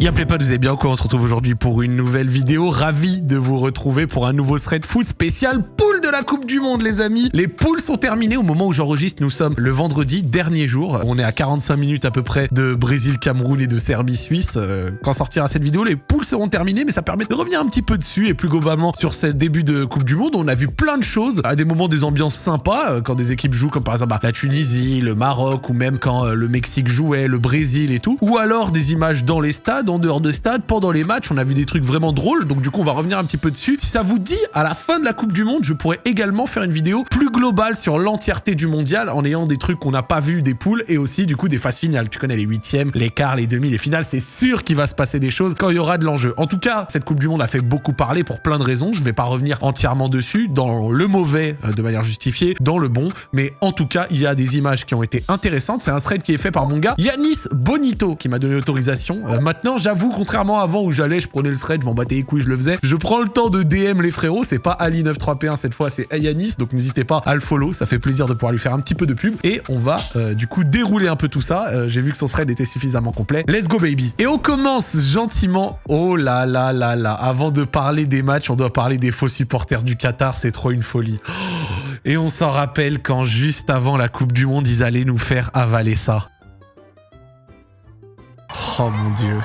Y'a pas, vous avez bien quoi On se retrouve aujourd'hui pour une nouvelle vidéo. Ravi de vous retrouver pour un nouveau thread foot spécial poule la Coupe du Monde, les amis. Les poules sont terminées au moment où j'enregistre. Nous sommes le vendredi, dernier jour. On est à 45 minutes à peu près de Brésil, Cameroun et de Serbie, Suisse. Euh, quand sortira cette vidéo, les poules seront terminées, mais ça permet de revenir un petit peu dessus et plus globalement sur ce début de Coupe du Monde. On a vu plein de choses, à des moments des ambiances sympas, euh, quand des équipes jouent, comme par exemple bah, la Tunisie, le Maroc, ou même quand euh, le Mexique jouait, le Brésil et tout. Ou alors des images dans les stades en dehors de stade, pendant les matchs, on a vu des trucs vraiment drôles, donc du coup on va revenir un petit peu dessus. Si ça vous dit, à la fin de la Coupe du Monde, je pourrais également faire une vidéo plus globale sur l'entièreté du mondial, en ayant des trucs qu'on n'a pas vu des poules, et aussi du coup des phases finales. Tu connais les huitièmes, les quarts, les demi, les finales, c'est sûr qu'il va se passer des choses quand il y aura de l'enjeu. En tout cas, cette Coupe du Monde a fait beaucoup parler pour plein de raisons, je vais pas revenir entièrement dessus, dans le mauvais euh, de manière justifiée, dans le bon, mais en tout cas, il y a des images qui ont été intéressantes. C'est un thread qui est fait par mon gars Yanis Bonito qui m'a donné l'autorisation. Euh, maintenant, j'avoue contrairement à avant où j'allais, je prenais le thread, je m'en battais les couilles, je le faisais. Je prends le temps de DM les frérots, c'est pas Ali93P1 cette fois, c'est Ayanis, donc n'hésitez pas à le follow, ça fait plaisir de pouvoir lui faire un petit peu de pub. Et on va euh, du coup dérouler un peu tout ça. Euh, j'ai vu que son thread était suffisamment complet. Let's go baby Et on commence gentiment. Oh là là là là, avant de parler des matchs, on doit parler des faux supporters du Qatar, c'est trop une folie. Et on s'en rappelle quand juste avant la Coupe du Monde, ils allaient nous faire avaler ça. Oh mon dieu.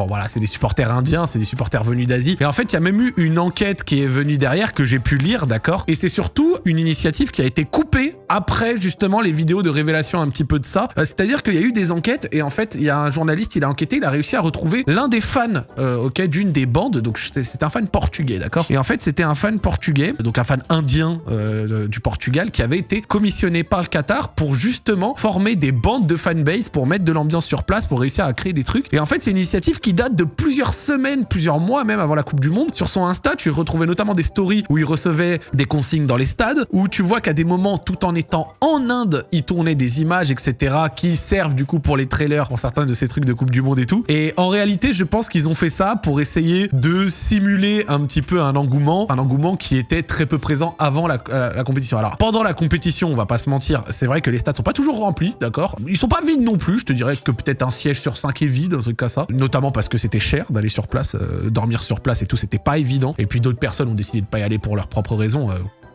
Bon voilà, c'est des supporters indiens, c'est des supporters venus d'Asie. Et en fait, il y a même eu une enquête qui est venue derrière que j'ai pu lire, d'accord? Et c'est surtout une initiative qui a été coupée après justement les vidéos de révélation un petit peu de ça. Euh, c'est-à-dire qu'il y a eu des enquêtes et en fait, il y a un journaliste, il a enquêté, il a réussi à retrouver l'un des fans, euh, ok, d'une des bandes. Donc c'est un fan portugais, d'accord? Et en fait, c'était un fan portugais, donc un fan indien euh, du Portugal, qui avait été commissionné par le Qatar pour justement former des bandes de fanbase pour mettre de l'ambiance sur place, pour réussir à créer des trucs. Et en fait, c'est une initiative qui date de plusieurs semaines, plusieurs mois même avant la Coupe du Monde. Sur son Insta, tu retrouvais notamment des stories où il recevait des consignes dans les stades, où tu vois qu'à des moments, tout en étant en Inde, il tournait des images, etc., qui servent du coup pour les trailers, pour certains de ces trucs de Coupe du Monde et tout. Et en réalité, je pense qu'ils ont fait ça pour essayer de simuler un petit peu un engouement, un engouement qui était très peu présent avant la, la compétition. Alors, pendant la compétition, on va pas se mentir, c'est vrai que les stades sont pas toujours remplis, d'accord? Ils sont pas vides non plus, je te dirais que peut-être un siège sur 5 est vide, un truc comme ça, notamment parce que c'était cher d'aller sur place, euh, dormir sur place et tout, c'était pas évident. Et puis d'autres personnes ont décidé de pas y aller pour leurs propres raisons. Euh,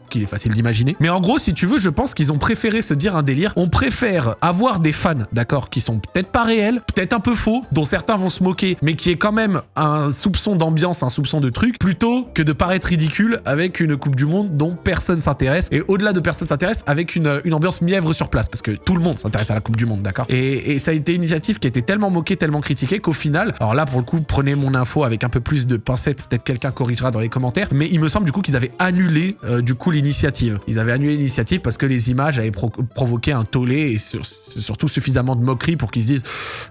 qu'il est facile d'imaginer. Mais en gros, si tu veux, je pense qu'ils ont préféré se dire un délire. On préfère avoir des fans, d'accord, qui sont peut-être pas réels, peut-être un peu faux, dont certains vont se moquer, mais qui est quand même un soupçon d'ambiance, un soupçon de truc, plutôt que de paraître ridicule avec une Coupe du Monde dont personne s'intéresse. Et au-delà de personne s'intéresse, avec une, ambiance mièvre sur place, parce que tout le monde s'intéresse à la Coupe du Monde, d'accord et, et, ça a été une initiative qui a été tellement moquée, tellement critiquée, qu'au final, alors là, pour le coup, prenez mon info avec un peu plus de pincettes, peut-être quelqu'un corrigera dans les commentaires, mais il me semble du coup qu'ils avaient annulé euh, du coup l'initiative. Ils avaient annulé l'initiative parce que les images avaient pro provoqué un tollé et sur surtout suffisamment de moquerie pour qu'ils se disent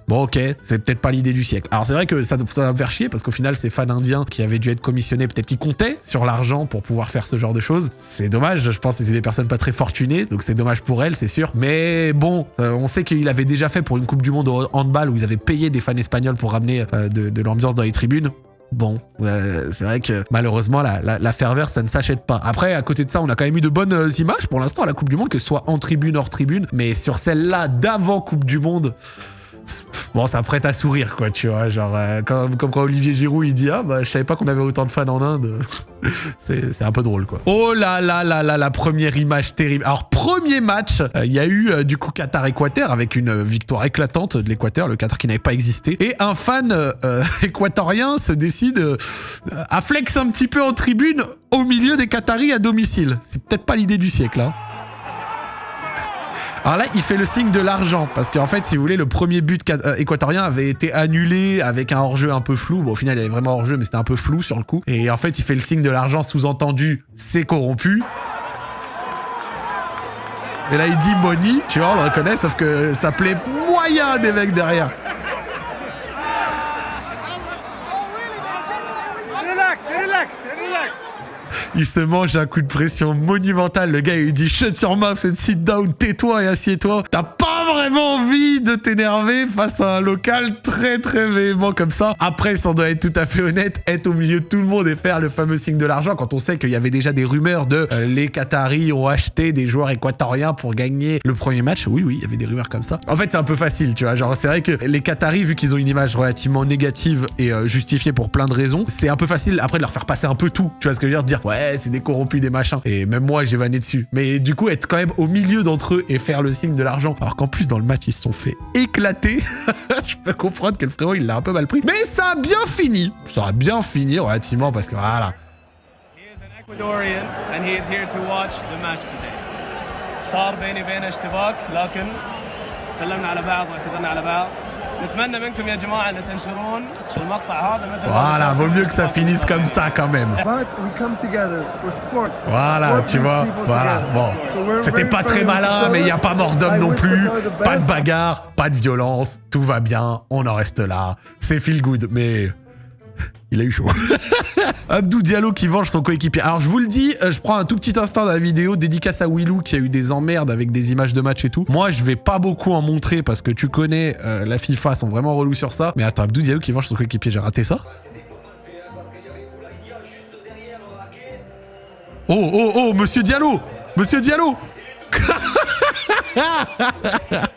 bon ok, c'est peut-être pas l'idée du siècle. Alors c'est vrai que ça, va faire chier parce qu'au final ces fans indiens qui avaient dû être commissionnés, peut-être qu'ils comptaient sur l'argent pour pouvoir faire ce genre de choses. C'est dommage, je pense que c'était des personnes pas très fortunées, donc c'est dommage pour elles, c'est sûr. Mais bon, euh, on sait qu'il avait déjà fait pour une Coupe du Monde au handball où ils avaient payé des fans espagnols pour ramener euh, de l'ambiance dans les tribunes. Bon, euh, c'est vrai que malheureusement, la, la, ferveur, ça ne s'achète pas. Après, à côté de ça, on a quand même eu de bonnes euh, images pour l'instant à la Coupe du Monde, que ce soit en tribune, hors tribune. Mais sur celle-là d'avant Coupe du Monde, bon, ça prête à sourire, quoi, tu vois. Genre, euh, comme, quand Olivier Giroud, il dit Ah, bah, je savais pas qu'on avait autant de fans en Inde. c'est un peu drôle, quoi. Oh là là là là, la première image terrible. Alors, premier match, il y a eu euh, du coup Qatar-Équateur avec une victoire éclatante de l'Équateur, le Qatar qui n'avait pas existé. Et un fan euh, équatorien se décide euh, à flex un petit peu en tribune au milieu des Qataris à domicile. C'est peut-être pas l'idée du siècle, hein. Alors là, il fait le signe de l'argent, parce qu'en fait, si vous voulez, le premier but équatorien avait été annulé avec un hors-jeu un peu flou. Bon, au final, il y avait vraiment hors-jeu, mais c'était un peu flou sur le coup. Et en fait, il fait le signe de l'argent, sous-entendu, c'est corrompu. Et là, il dit money, tu vois, on le reconnaît, sauf que ça plaît moyen des mecs derrière. Il se mange un coup de pression monumental. Le gars, il dit shut your mouth and sit down, tais-toi et assieds-toi. T'as pas vraiment envie de t'énerver face à un local très très véhément comme ça. Après, ça doit être tout à fait honnête, être au milieu de tout le monde et faire le fameux signe de l'argent quand on sait qu'il y avait déjà des rumeurs de euh, les Qataris ont acheté des joueurs équatoriens pour gagner le premier match. Oui, oui, il y avait des rumeurs comme ça. En fait, c'est un peu facile, tu vois. Genre, c'est vrai que les Qataris, vu qu'ils ont une image relativement négative et euh, justifiée pour plein de raisons, c'est un peu facile après de leur faire passer un peu tout. Tu vois ce que je veux dire? Dire, ouais, c'est des corrompus, des machins. Et même moi, j'ai vanné dessus. Mais du coup, être quand même au milieu d'entre eux et faire le signe de l'argent, alors qu'en plus, dans le match, ils se sont fait éclater. je peux comprendre que le frérot, il l'a un peu mal pris. Mais ça a bien fini. Ça a bien fini relativement parce que voilà. He is an Ecuadorian and he is here to watch the match today. صار بيني وبينه اشتباك لكن سلمنا على بعض واعتذرنا على بعض. voilà, vaut mieux que ça finisse comme ça quand même. Voilà, tu vois, voilà. Bon, c'était pas très malin, mais il n'y a pas mort d'homme non plus. Pas de bagarre, pas de violence, tout va bien, on en reste là. C'est feel good, mais il a eu chaud. Abdou Diallo qui venge son coéquipier. Alors je vous le dis, euh, je prends un tout petit instant de la vidéo dédicace à Willou qui a eu des emmerdes avec des images de match et tout. Moi je vais pas beaucoup en montrer parce que tu connais euh, la FIFA sont vraiment relous sur ça. Mais attends, Abdou Diallo qui venge son coéquipier, j'ai raté ça Oh oh oh, monsieur Diallo Monsieur Diallo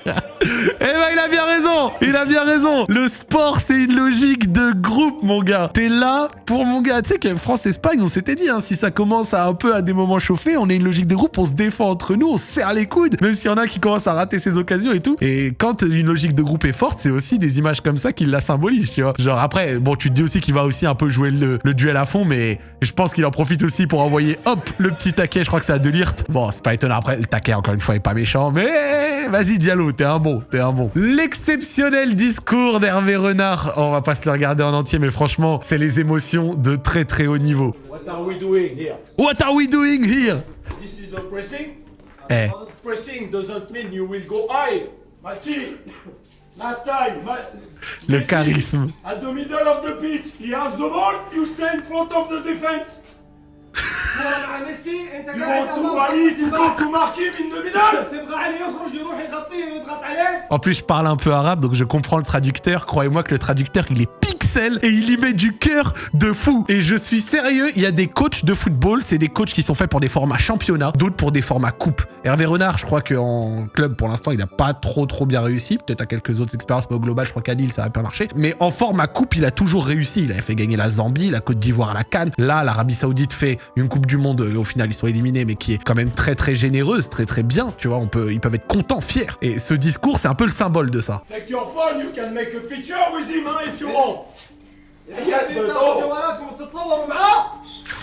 Eh ben il a bien raison Il a bien raison. Le sport c'est une logique de groupe mon gars. T'es là pour mon gars. Tu sais que France-Espagne on s'était dit hein, si ça commence à un peu à des moments chauffer on est une logique de groupe on se défend entre nous on se serre les coudes même s'il y en a qui commencent à rater ses occasions et tout. Et quand une logique de groupe est forte c'est aussi des images comme ça qui la symbolisent tu vois. Genre après bon tu te dis aussi qu'il va aussi un peu jouer le, le duel à fond mais je pense qu'il en profite aussi pour envoyer hop le petit taquet. Je crois que c'est à Delirte bon c'est pas étonnant. Après le taquet encore une fois est pas méchant mais vas-y Diallo t'es un bon t'es un bon l'exceptionnel discours d'Hervé Renard on va pas se le regarder en entier mais franchement c'est les émotions de très très haut niveau What are we doing here? What are we doing here? This is a pressing? Eh Pressing doesn't mean you will go high. Maki, last time, le charisme At the middle of the pitch, he has the ball, you stay in front of the defense. En plus, je parle un peu arabe, donc je comprends le traducteur. Croyez-moi que le traducteur, il est pixel et il y met du cœur de fou. Et je suis sérieux, il y a des coachs de football, c'est des coachs qui sont faits pour des formats championnat, d'autres pour des formats coupe. Hervé Renard, je crois qu'en club, pour l'instant, il n'a pas trop trop bien réussi. Peut-être à quelques autres expériences, mais au global, je crois qu'à Lille, ça n'a pas marché. Mais en format coupe, il a toujours réussi. Il avait fait gagner la Zambie, la Côte d'Ivoire à la Cannes. Là, l'Arabie Saoudite fait une Coupe du Monde, euh, au final, ils sont éliminés, mais qui est quand même très très généreuse, très très bien, tu vois, on peut, ils peuvent être contents, fiers. Et ce discours, c'est un peu le symbole de ça. Like your phone, you can make a picture with him, hein, if you want. Yes, but.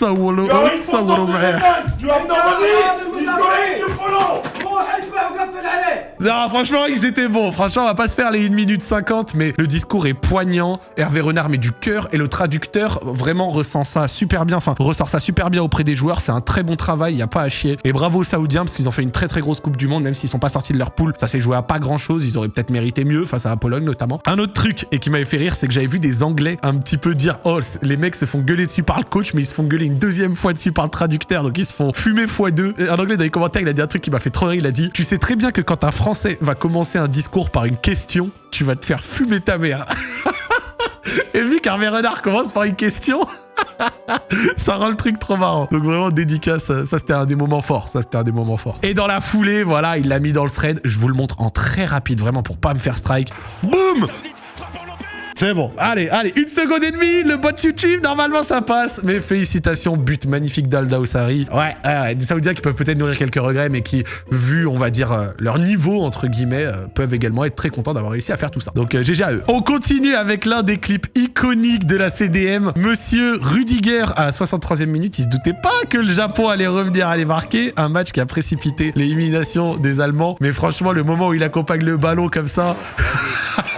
جوالاتكم وتتصوروا معاه تصوروا you are in front تصوروا of the معاه defense. You have nobody. He's going to follow. روح اتبع وقفل عليه Non, franchement, ils étaient bons. Franchement, on va pas se faire les 1 minute 50, mais le discours est poignant. Hervé Renard met du cœur et le traducteur vraiment ressent ça super bien. Enfin, ressort ça super bien auprès des joueurs. C'est un très bon travail, il y a pas à chier. Et bravo aux Saoudiens parce qu'ils ont fait une très très grosse Coupe du Monde, même s'ils sont pas sortis de leur poule. Ça s'est joué à pas grand chose. Ils auraient peut-être mérité mieux face à la Pologne notamment. Un autre truc et qui m'avait fait rire, c'est que j'avais vu des Anglais un petit peu dire oh les mecs se font gueuler dessus par le coach, mais ils se font gueuler une deuxième fois dessus par le traducteur, donc ils se font fumer fois deux. Et Un Anglais dans les commentaires, il a dit un truc qui m'a fait trop rire. Il a dit tu sais très bien que quand un Français va commencer un discours par une question, tu vas te faire fumer ta mère. Et vu qu'Hervé Renard commence par une question, ça rend le truc trop marrant. Donc vraiment dédicace, ça, c'était un des moments forts, ça c'était un des moments forts. Et dans la foulée, voilà, il l'a mis dans le thread, je vous le montre en très rapide vraiment pour pas me faire strike. Boum c'est bon. Allez, allez, une seconde et demie, le bot YouTube, normalement ça passe. Mais félicitations, but magnifique d'Alda Oussari. Ouais, ouais, des Saoudiens qui peuvent peut-être nourrir quelques regrets, mais qui, vu, on va dire, euh, leur niveau, entre guillemets, euh, peuvent également être très contents d'avoir réussi à faire tout ça. Donc, euh, GG à eux. On continue avec l'un des clips iconiques de la CDM. Monsieur Rudiger, à la 63e minute, il se doutait pas que le Japon allait revenir les marquer. Un match qui a précipité l'élimination des Allemands. Mais franchement, le moment où il accompagne le ballon comme ça...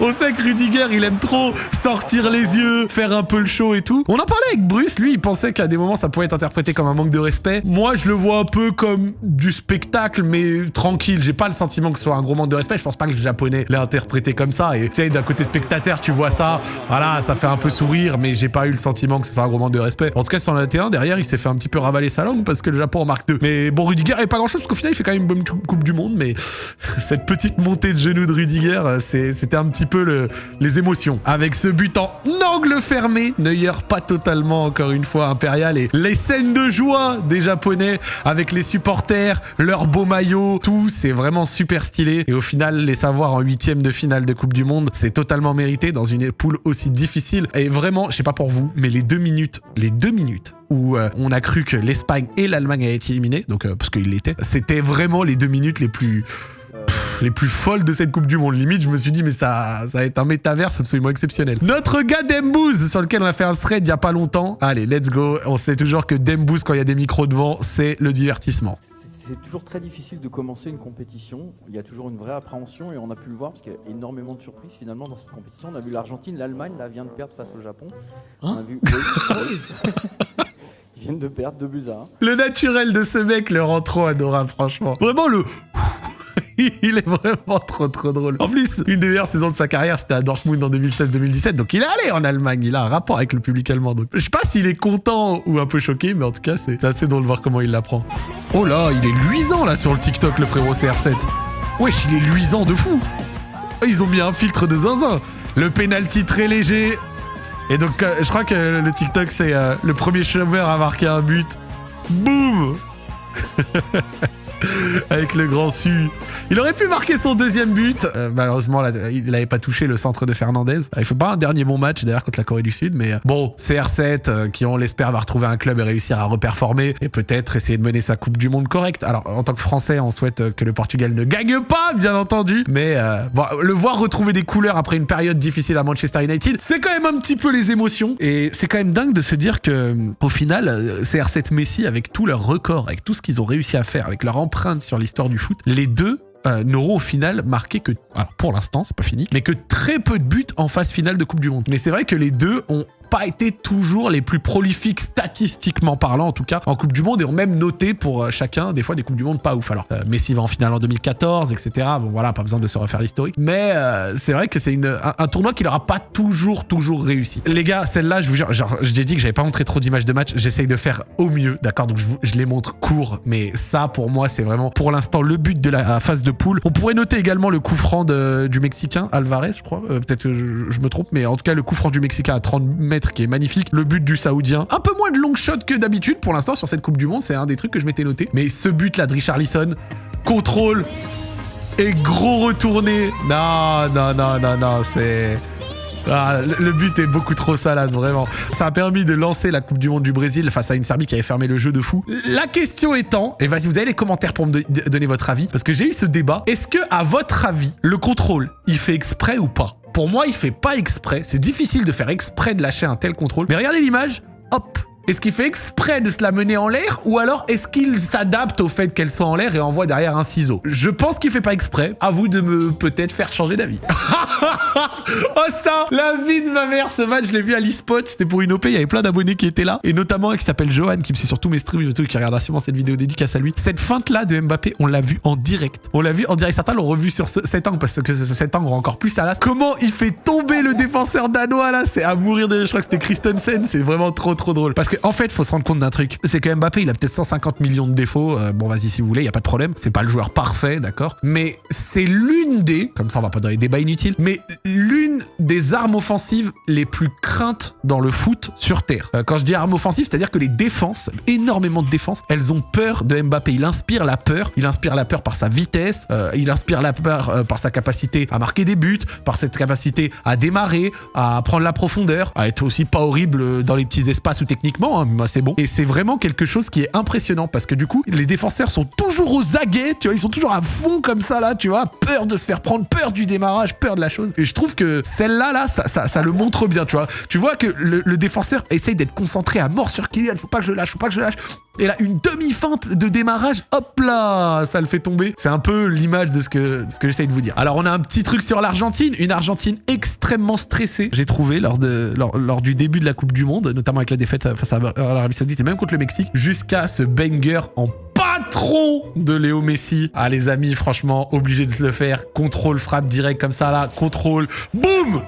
On sait que Rudiger, il aime trop sortir les yeux, faire un peu le show et tout. On en parlait avec Bruce, lui, il pensait qu'à des moments, ça pouvait être interprété comme un manque de respect. Moi, je le vois un peu comme du spectacle, mais tranquille. J'ai pas le sentiment que ce soit un gros manque de respect. Je pense pas que le japonais l'ait interprété comme ça. Et tu sais, d'un côté spectateur, tu vois ça, voilà, ça fait un peu sourire, mais j'ai pas eu le sentiment que ce soit un gros manque de respect. En tout cas, sur le 1 derrière, il s'est fait un petit peu ravaler sa langue parce que le Japon en marque 2. Mais bon, Rudiger avait pas grand chose parce qu'au final, il fait quand même une bonne Coupe du Monde, mais cette petite montée de genoux de Rudiger, c'était un petit peu le, les émotions. Avec ce but en angle fermé, Neuer pas totalement, encore une fois, impérial. Et les scènes de joie des Japonais avec les supporters, leurs beaux maillots, tout, c'est vraiment super stylé. Et au final, les savoir en huitième de finale de Coupe du Monde, c'est totalement mérité dans une poule aussi difficile. Et vraiment, je sais pas pour vous, mais les deux minutes, les deux minutes où euh, on a cru que l'Espagne et l'Allemagne avaient été éliminés, donc euh, parce qu'ils l'étaient, c'était vraiment les deux minutes les plus les plus folles de cette Coupe du Monde. Limite, je me suis dit, mais ça, ça va être un métaverse absolument exceptionnel. Notre gars Dembouz, sur lequel on a fait un thread il y a pas longtemps. Allez, let's go. On sait toujours que Dembouz, quand il y a des micros devant, c'est le divertissement. C'est toujours très difficile de commencer une compétition. Il y a toujours une vraie appréhension et on a pu le voir parce qu'il y a énormément de surprises finalement dans cette compétition. On a vu l'Argentine, l'Allemagne, là vient de perdre face au Japon. on a vu. De perdre 2 buts à 1. Le naturel de ce mec le rend trop adorable, franchement. Vraiment le. il est vraiment trop trop drôle. En plus, une des meilleures saisons de sa carrière, c'était à Dortmund en 2016-2017. Donc il est allé en Allemagne, il a un rapport avec le public allemand. Donc je sais pas s'il est content ou un peu choqué, mais en tout cas, c'est assez drôle de voir comment il l'apprend. Oh là, il est luisant là sur le TikTok, le frérot CR7. Wesh, il est luisant de fou. Ils ont mis un filtre de zinzin. Le penalty très léger. Et donc, euh, je crois que le TikTok, c'est euh, le premier chômeur à marquer un but. Boum avec le grand su. Il aurait pu marquer son deuxième but. Euh, malheureusement, il n'avait pas touché le centre de Fernandez. Euh, il faut pas un dernier bon match d'ailleurs contre la Corée du Sud, mais euh, bon, CR7 qui on l'espère va retrouver un club et réussir à reperformer et peut-être essayer de mener sa Coupe du Monde correcte. Alors en tant que Français, on souhaite que le Portugal ne gagne pas, bien entendu, mais bon, le voir retrouver des couleurs après une période difficile à Manchester United, c'est quand même un petit peu les émotions et c'est quand même dingue de se dire que au final, CR7 Messi avec tous leurs records, avec tout ce qu'ils ont réussi à faire, avec leur sur l'histoire du foot, les deux euh, n'auront au final marqué que, alors pour l'instant, c'est pas fini, mais que très peu de buts en phase finale de Coupe du Monde. Mais c'est vrai que les deux ont pas été toujours les plus prolifiques statistiquement parlant en tout cas en Coupe du Monde et ont même noté pour euh, chacun des fois des Coupes du Monde pas ouf. Alors euh, Messi va en finale en 2014 etc. Bon voilà pas besoin de se refaire l'historique mais euh, c'est vrai que c'est un, un, tournoi qui leur a pas toujours toujours réussi. Les gars celle-là je vous jure genre j'ai dit que j'avais pas montré trop d'images de match j'essaye de faire au mieux d'accord? Donc je, je, les montre court mais ça pour moi c'est vraiment pour l'instant le but de la phase de poule. On pourrait noter également le coup franc du Mexicain Alvarez je crois peut-être que je, je, me trompe mais en tout cas le coup franc du Mexicain à 30 mètres qui est magnifique. Le but du Saoudien, un peu moins de long shot que d'habitude pour l'instant sur cette Coupe du Monde, c'est un des trucs que je m'étais noté. Mais ce but là de Richarlison, contrôle et gros retourné. Non, non, non, non, non, c'est... Ah, le but est beaucoup trop salace, vraiment. Ça a permis de lancer la Coupe du Monde du Brésil face à une Serbie qui avait fermé le jeu de fou. La question étant, et vas-y, vous avez les commentaires pour me donner votre avis, parce que j'ai eu ce débat. Est-ce que, à votre avis, le contrôle, il fait exprès ou pas? Pour moi, il fait pas exprès. C'est difficile de faire exprès de lâcher un tel contrôle. Mais regardez l'image. Hop, est-ce qu'il fait exprès de se la mener en l'air ou alors est-ce qu'il s'adapte au fait qu'elle soit en l'air et envoie derrière un ciseau? Je pense qu'il fait pas exprès. À vous de me peut-être faire changer d'avis. oh ça La vie de ma mère, ce match, je l'ai vu à l'eSpot. C'était pour une OP, il y avait plein d'abonnés qui étaient là. Et notamment un qui s'appelle Johan, qui me suit sur tous mes streams et tout, qui regardera sûrement cette vidéo dédicace à lui. Cette feinte-là de Mbappé, on l'a vu en direct. On l'a vu en direct. Certains l'ont revu sur ce, cet angle parce que cet angle rend encore plus salace. Comment il fait tomber le défenseur danois là? C'est à mourir de... Je crois que c'était Christensen. C'est vraiment trop trop drôle. Parce en fait, faut se rendre compte d'un truc. C'est que Mbappé, il a peut-être 150 millions de défauts. Euh, bon, vas-y, si vous voulez, il y a pas de problème. C'est pas le joueur parfait, d'accord Mais c'est l'une des, comme ça on va pas dans les débats inutiles, mais l'une des armes offensives les plus craintes dans le foot sur Terre. Euh, quand je dis arme offensive, c'est-à-dire que les défenses, énormément de défenses, elles ont peur de Mbappé. Il inspire la peur. Il inspire la peur par sa vitesse. Euh, il inspire la peur par sa capacité à marquer des buts, par cette capacité à démarrer, à prendre la profondeur, à être aussi pas horrible dans les petits espaces ou techniquement. Hein, c'est bon. Et c'est vraiment quelque chose qui est impressionnant parce que du coup, les défenseurs sont toujours aux aguets, tu vois, ils sont toujours à fond comme ça là, tu vois, peur de se faire prendre, peur du démarrage, peur de la chose. Et je trouve que celle-là, là, ça, ça, ça, le montre bien, tu vois. Tu vois que le, le défenseur essaye d'être concentré à mort sur Kylian. Faut pas que je lâche, faut pas que je lâche. Et là, une demi-feinte de démarrage, hop là, ça le fait tomber. C'est un peu l'image de ce que, ce que j'essaye de vous dire. Alors, on a un petit truc sur l'Argentine, une Argentine extrêmement stressée, j'ai trouvé, lors, de, lors, lors du début de la Coupe du Monde, notamment avec la défaite face à l'Arabie Saoudite et même contre le Mexique, jusqu'à ce banger en patron de Léo Messi. Ah les amis, franchement, obligé de se le faire. Contrôle, frappe direct comme ça là, contrôle, boum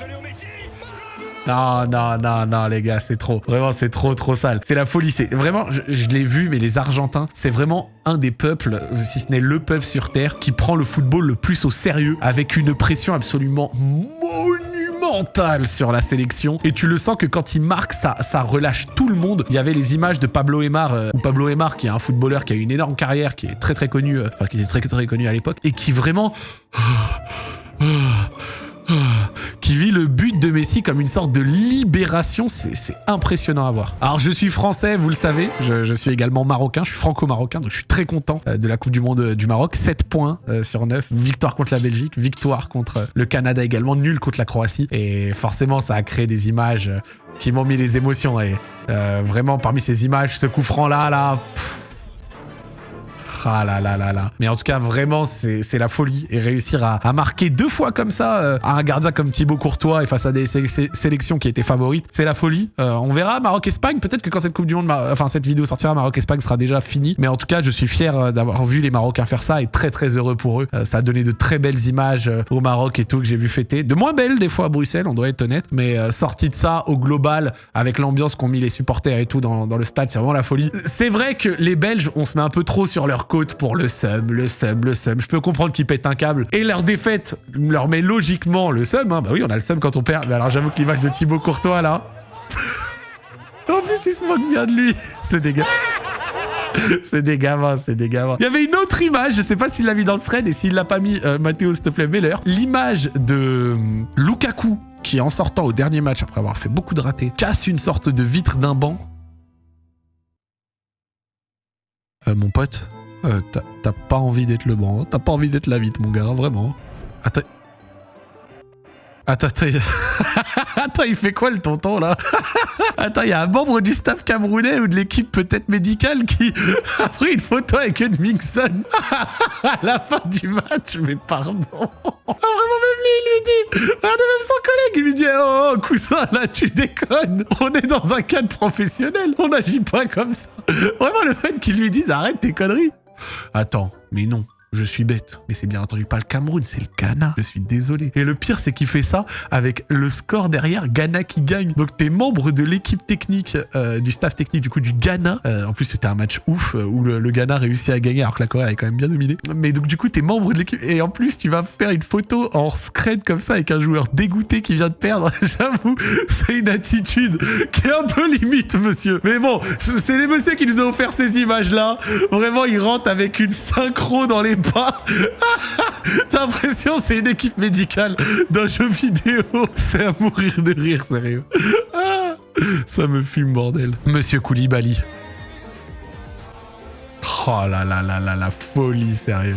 non, non, non, non, les gars, c'est trop. Vraiment, c'est trop, trop sale. C'est la folie. C'est vraiment, je, je l'ai vu, mais les Argentins, c'est vraiment un des peuples, si ce n'est le peuple sur Terre, qui prend le football le plus au sérieux, avec une pression absolument sur la sélection. Et tu le sens que quand il marque, ça, ça relâche tout le monde. Il y avait les images de Pablo Aymar, euh, ou Pablo Aymar, qui est un footballeur qui a une énorme carrière, qui est très, très connu, euh, enfin, qui était très, très connu à l'époque, et qui vraiment qui vit le but de Messi comme une sorte de libération. C'est impressionnant à voir. Alors, je suis français, vous le savez. Je, suis également marocain. Je suis franco-marocain, donc je suis très content euh, de la Coupe du Monde euh, du Maroc. 7 points euh, sur 9. Victoire contre la Belgique, victoire contre le Canada également, nul contre la Croatie. Et forcément, ça a créé des images qui m'ont mis les émotions. Et vraiment, parmi ces images, ce coup franc là, ah là là là là. Mais en tout cas, vraiment, c'est la folie. Et réussir à, à, marquer deux fois comme ça euh, à un gardien comme Thibaut Courtois et face à des sé sé sélections qui étaient favorites, c'est la folie. Euh, on verra Maroc-Espagne. Peut-être que quand cette Coupe du Monde, enfin cette vidéo sortira, Maroc-Espagne sera déjà fini. Mais en tout cas, je suis fier euh, d'avoir vu les Marocains faire ça et très très heureux pour eux. Euh, ça a donné de très belles images euh, au Maroc et tout que j'ai vu fêter. De moins belles des fois à Bruxelles, on doit être honnête. Mais euh, sorti de ça au global, avec l'ambiance qu'ont mis les supporters et tout dans, dans le stade, c'est vraiment la folie. C'est vrai que les Belges, on se met un peu trop sur leur pour le seum le seum, le seum. Je peux comprendre qu'ils pètent un câble. Et leur défaite leur met logiquement le seum. Hein. Bah oui, on a le seum quand on perd. Mais alors j'avoue que l'image de Thibaut Courtois là. en plus, il se moque bien de lui. C'est gars. c'est des gamins, c'est des gamins. Il y avait une autre image, je sais pas s'il l'a mis dans le thread et s'il l'a pas mis, euh, Mathéo, s'il te plaît, mets-leur. L'image de euh, Lukaku qui, en sortant au dernier match, après avoir fait beaucoup de ratés, casse une sorte de vitre d'un banc. Euh, mon pote, euh, t'as pas envie d'être le banc, hein. t'as pas envie d'être la vitre, mon gars, vraiment. Attends. Attends, attends. attends, il fait quoi le tonton là? Attends, il y a un membre du staff camerounais ou de l'équipe peut-être médicale qui a pris une photo avec une Mixon à la fin du match, mais pardon. Ah, vraiment, même lui, il lui dit, regardez même son collègue, il lui dit, oh, oh, cousin, là, tu déconnes. On est dans un cadre professionnel, on n'agit pas comme ça. Vraiment, le fait qu'il lui dise, arrête tes conneries. Attends, mais non. Je suis bête, mais c'est bien entendu pas le Cameroun, c'est le Ghana. Je suis désolé. Et le pire, c'est qu'il fait ça avec le score derrière, Ghana qui gagne. Donc t'es membre de l'équipe technique, euh, du staff technique du coup du Ghana. Euh, en plus, c'était un match ouf euh, où le, le, Ghana réussit à gagner alors que la Corée avait quand même bien dominé. Mais donc du coup, t'es membre de l'équipe et en plus, tu vas faire une photo en scred comme ça avec un joueur dégoûté qui vient de perdre. J'avoue, c'est une attitude qui est un peu limite, monsieur. Mais bon, c'est les messieurs qui nous ont offert ces images-là. Vraiment, ils rentrent avec une synchro dans les pas. T'as l'impression c'est une équipe médicale d'un jeu vidéo. C'est à mourir de rire, sérieux. Ah, ça me fume, bordel. Monsieur Koulibaly. Oh là là là là, la folie, sérieux.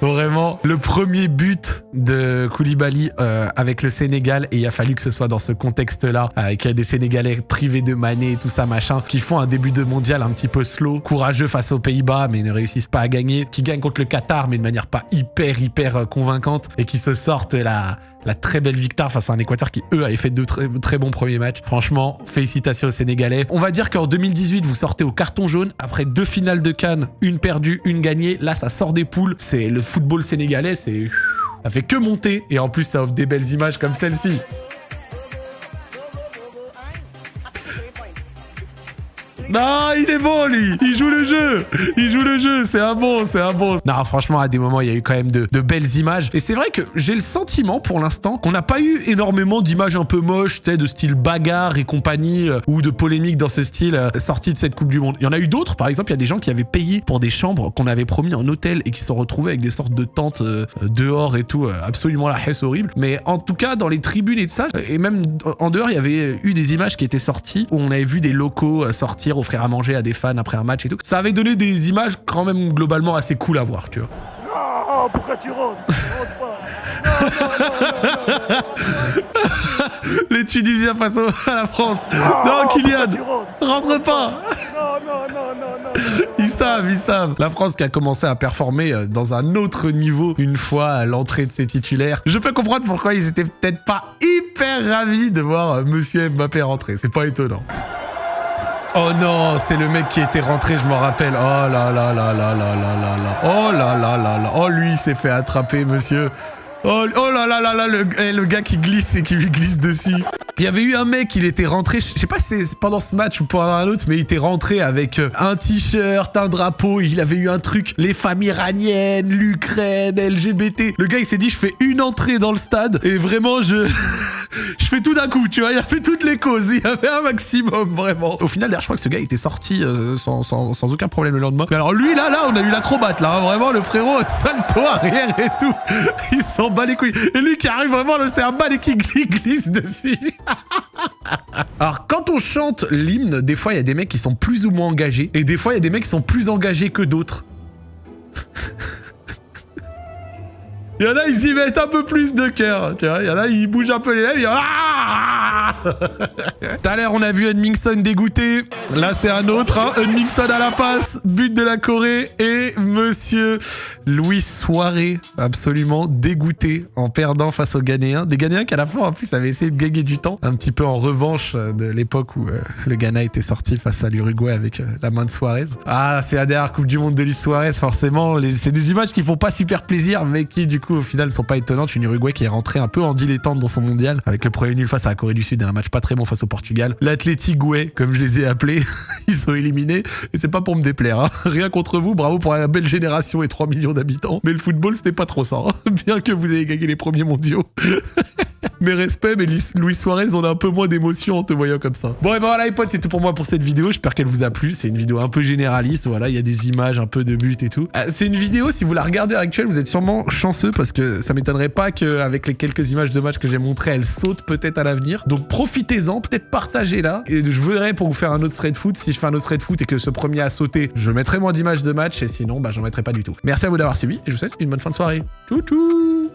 Vraiment, le premier but de Koulibaly euh, avec le Sénégal, et il a fallu que ce soit dans ce contexte-là, a des Sénégalais privés de Mané et tout ça, machin, qui font un début de mondial un petit peu slow, courageux face aux Pays-Bas, mais ne réussissent pas à gagner, qui gagnent contre le Qatar, mais de manière pas hyper, hyper euh, convaincante, et qui se sortent la, la très belle victoire face à un Équateur qui, eux, avait fait deux très, bons premiers matchs. Franchement, félicitations aux Sénégalais. On va dire qu'en 2018, vous sortez au carton jaune après deux finales de Cannes, une perdue, une gagnée. Là, ça sort des poules. C'est le football sénégalais, c'est... Ça fait que monter. Et en plus, ça offre des belles images comme celle-ci. Non, il est bon, lui. Il joue le jeu. Il joue le jeu. C'est un bon, c'est un bon. Non, franchement, à des moments, il y a eu quand même de, de belles images. Et c'est vrai que j'ai le sentiment, pour l'instant, qu'on n'a pas eu énormément d'images un peu moches, tu de style bagarre et compagnie, euh, ou de polémique dans ce style euh, de cette Coupe du Monde. Il y en a eu d'autres. Par exemple, il y a des gens qui avaient payé pour des chambres qu'on avait promis en hôtel et qui se sont retrouvés avec des sortes de tentes euh, dehors et tout. absolument la hesse horrible. Mais en tout cas, dans les tribunes et de ça, et même en dehors, il y avait eu des images qui étaient sorties où on avait vu des locaux sortir offrir à manger à des fans après un match et tout. Ça avait donné des images quand même globalement assez cool à voir, tu vois. Non, pourquoi tu rentres? Rentres pas. Non, non, non, non, non, non, non. Les Tunisiens face au- à la France. non, Kylian, rentre pas. Ils savent, ils savent. La France qui a commencé à performer euh, dans un autre niveau une fois à l'entrée de ses titulaires. Je peux comprendre pourquoi ils étaient peut-être pas hyper ravis de voir euh, Monsieur Mbappé rentrer. C'est pas étonnant. Oh non, c'est le mec qui était rentré, je m'en rappelle. Oh là là là là là là là là. Oh là là là là. Oh lui, il s'est fait attraper, monsieur. Oh, oh là là là là, le, eh, le gars qui glisse et qui lui glisse dessus. Il y avait eu un mec, il était rentré, je sais pas si c'est pendant ce match ou pendant un autre, mais il était rentré avec euh, un t-shirt, un drapeau, il avait eu un truc, les femmes iraniennes, l'Ukraine, LGBT. Le gars, il s'est dit, je fais une entrée dans le stade et vraiment, je... je fais tout d'un coup, tu vois, il a fait toutes les causes, il y avait un maximum, vraiment. Au final, d'ailleurs, je crois que ce gars était sorti euh, sans, sans- aucun problème le lendemain. Mais alors lui, là, là, on a eu l'acrobate, là, hein, vraiment, le frérot, salto arrière et tout. Il s'en bat les couilles. Et lui qui arrive vraiment, le c'est un bal qui gli- glisse dessus. Alors, quand on chante l'hymne, des fois, il y a des mecs qui sont plus ou moins engagés, et des fois, il y a des mecs qui sont plus engagés que d'autres. Il y en a, ils y mettent un peu plus de cœur, tu vois. Il y en a, ils bougent un peu les lèvres, ils... Ah Tout à l'heure, on a vu Edmingson dégoûté. Là, c'est un autre, hein. Edmingson à la passe, but de la Corée, et monsieur Louis Soiré, absolument dégoûté en perdant face aux Ghanéens. Des Ghanéens qui, à la fin, en plus, avaient essayé de gagner du temps, un petit peu en revanche euh, de l'époque où euh, le Ghana était sorti face à l'Uruguay avec euh, la main de Suarez. Ah, c'est la dernière Coupe du Monde de Luis Suarez, forcément. C'est des images qui font pas super plaisir, mais qui, du coup, au final, sont pas étonnantes. Une Uruguay qui est rentrée un peu en dilettante dans son mondial, avec le premier nul face à la Corée du Sud match pas très bon face au Portugal. L'Athletic comme je les ai appelés, ils sont éliminés. Et c'est pas pour me déplaire, hein. Rien contre vous, bravo pour la belle génération et 3 millions d'habitants. Mais le football, c'était pas trop ça. hein. Bien que vous ayez gagné les premiers mondiaux. Mes respects, mais Luis Suarez, on a un peu moins d'émotion en te voyant comme ça. Bon, et ben voilà, les potes, c'est tout pour moi pour cette vidéo. J'espère qu'elle vous a plu. C'est une vidéo un peu généraliste. Voilà, il y a des images, un peu de buts et tout. Euh, c'est une vidéo, si vous la regardez à l'actuel, vous êtes sûrement chanceux parce que ça m'étonnerait pas qu'avec les quelques images de match que j'ai montrées, elle saute peut-être à l'avenir. Donc profitez-en, peut-être partagez-la. Et je verrai pour vous faire un autre thread foot. Si je fais un autre thread foot et que ce premier a sauté, je mettrai moins d'images de match. Et sinon, bah, j'en mettrai pas du tout. Merci à vous d'avoir suivi et je vous souhaite une bonne fin de soirée. Tchou tchou